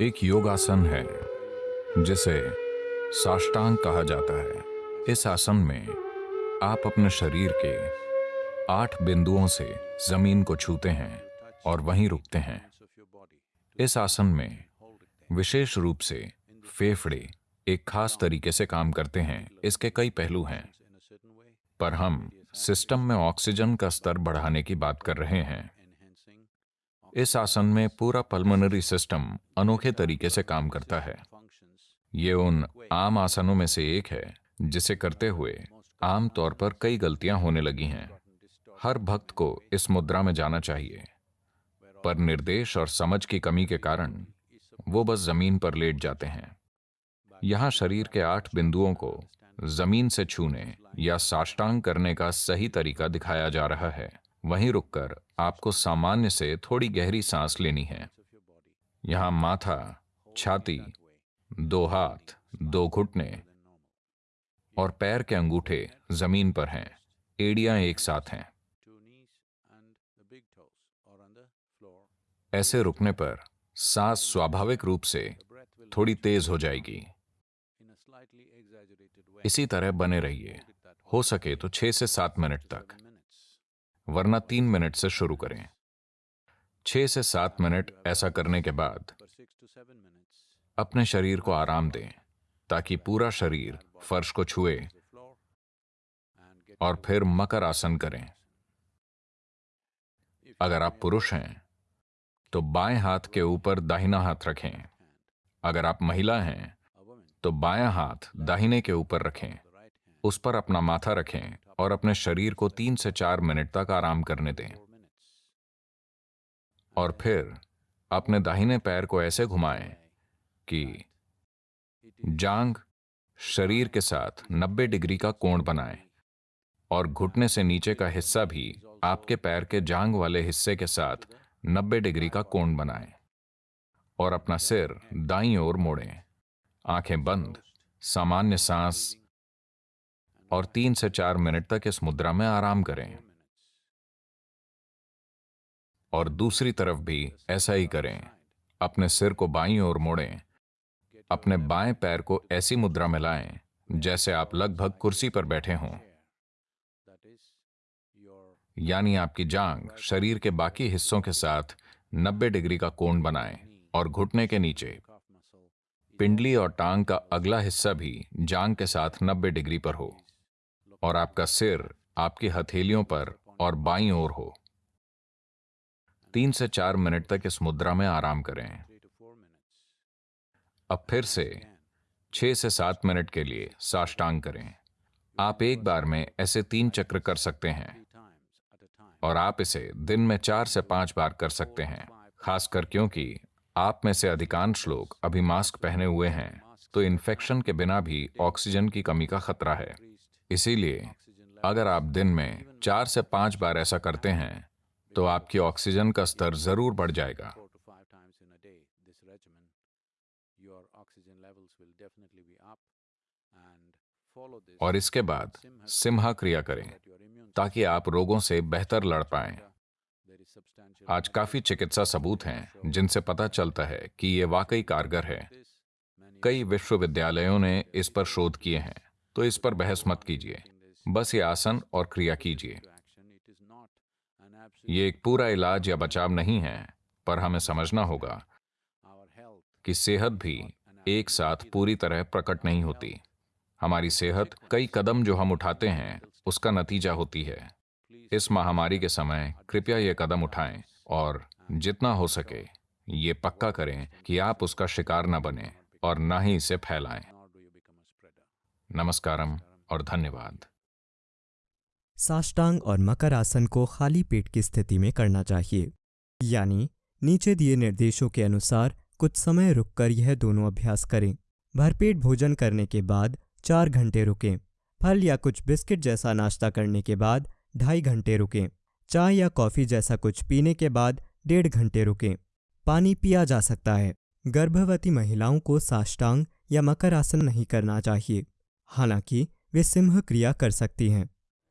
एक योगासन है, जिसे साष्टांग कहा जाता है। इस आसन में आप अपने शरीर के आठ बिंदुओं से ज़मीन को छूते हैं और वहीं रुकते हैं। इस आसन में विशेष रूप से फेफड़े एक खास तरीके से काम करते हैं। इसके कई पहलू हैं। पर हम सिस्टम में ऑक्सीजन का स्तर बढ़ाने की बात कर रहे हैं। इस आसन में पूरा पल्मोनरी सिस्टम अनोखे तरीके से काम करता है। ये उन आम आसनों में से एक है, जिसे करते हुए आम तौर पर कई गलतियाँ होने लगी हैं। हर भक्त को इस मुद्रा में जाना चाहिए। पर निर्देश और समझ की कमी के कारण वो बस ज़मीन पर लेट जाते हैं। यहाँ शरीर के आठ बिंदुओं को ज़मीन से छूने या साष्टांग करने का सही तरीका दिखाया जा रहा है। वहीं रुककर आपको सामान्य से थोड़ी गहरी सांस लेनी है। यहाँ माथा, छाती, दो हाथ, दो घुटने और पैर के अंगूठे ज़मीन पर हैं। एड़ियाँ एक साथ हैं। ऐसे रुकने पर सांस स्वाभाविक रूप से थोड़ी तेज हो जाएगी। इसी तरह बने रहिए। हो सके तो छह से सात मिनट तक। वरना तीन मिनट से शुरू करें। छह से सात मिनट ऐसा करने के बाद अपने शरीर को आराम दें, ताकि पूरा शरीर फर्श को छुए और फिर मकर आसन करें। अगर आप पुरुष हैं तो बाएँ हाथ के ऊपर दाहिना हाथ रखें। अगर आप महिला हैं तो बायां हाथ दाहिने के ऊपर रखें। उस पर अपना माथा रखें। और अपने शरीर को तीन से चार मिनट तक आराम करने दें। और फिर अपने दाहिने पैर को ऐसे घुमाएँ कि जांग शरीर के साथ 90 डिग्री का कोण बनाएँ और घुटने से नीचे का हिस्सा भी आपके पैर के जांग वाले हिस्से के साथ 90 डिग्री का कोण बनाएँ और अपना सिर दाई ओर मोड़ें। आँखें बंद, सामान्य सांस और तीन से चार मिनट तक इस मुद्रा में आराम करें। और दूसरी तरफ़ भी ऐसा ही करें। अपने सिर को बाईं ओर मोड़ें। अपने बाएँ पैर को ऐसी मुद्रा में लाएँ, जैसे आप लगभग कुर्सी पर बैठे हों। यानी आपकी जांग शरीर के बाकी हिस्सों के साथ 90 डिग्री का कोण बनाएँ और घुटने के नीचे। पिंडली और टांग का अगला हिस्सा भी जांग के साथ 90 डिग्री पर हो। और आपका सिर आपकी हथेलियों पर और बाईं ओर हो। तीन से चार मिनट तक इस मुद्रा में आराम करें। अब फिर से छह से सात मिनट के लिए साष्टांग करें। आप एक बार में ऐसे तीन चक्र कर सकते हैं और आप इसे दिन में चार से पाँच बार कर सकते हैं, खासकर क्योंकि आप में से अधिकांश लोग अभी मास्क पहने हुए हैं तो इन्फेक्शन के बिना भी ऑक्सीजन की कमी का खतरा है। इसीलिए, अगर आप दिन में चार से पाँच बार ऐसा करते हैं तो आपकी ऑक्सीजन का स्तर ज़रूर बढ़ जाएगा। और इसके बाद सिम्हा क्रिया करें, ताकि आप रोगों से बेहतर लड़ पाएँ। आज काफ़ी चिकित्सा सबूत हैं, जिनसे पता चलता है कि ये वाकई कारगर है। कई विश्वविद्यालयों ने इस पर शोध किए हैं। तो इस पर बहस मत कीजिए। बस ये आसन और क्रिया कीजिए। ये एक पूरा इलाज या बचाव नहीं है, पर हमें समझना होगा कि सेहत भी एक साथ पूरी तरह प्रकट नहीं होती। हमारी सेहत कई कदम जो हम उठाते हैं, उसका नतीजा होती है। इस महामारी के समय कृपया ये कदम उठाएँ और जितना हो सके ये पक्का करें कि आप उसका शिकार न बने और न ही इसे फैलाएँ। नमस्कारम और धन्यवाद। साष्टांग और मकर आसन को खाली पेट की स्थिति में करना चाहिए। यानी नीचे दिए निर्देशों के अनुसार कुछ समय रुककर यह दोनों अभ्यास करें। भरपेट भोजन करने के बाद चार घंटे रुकें। फल या कुछ बिस्किट जैसा नाश्ता करने के बाद ढाई घंटे रुकें। चाय या कॉफ़ी जैसा कुछ पीने के बाद डेढ़ घंटे रुकें। पानी पिया जा सकता है। गर्भवती महिलाओं को साष्टांग या मकर आसन नहीं करना चाहिए। हालाँकि वे सिंह क्रिया कर सकती हैं।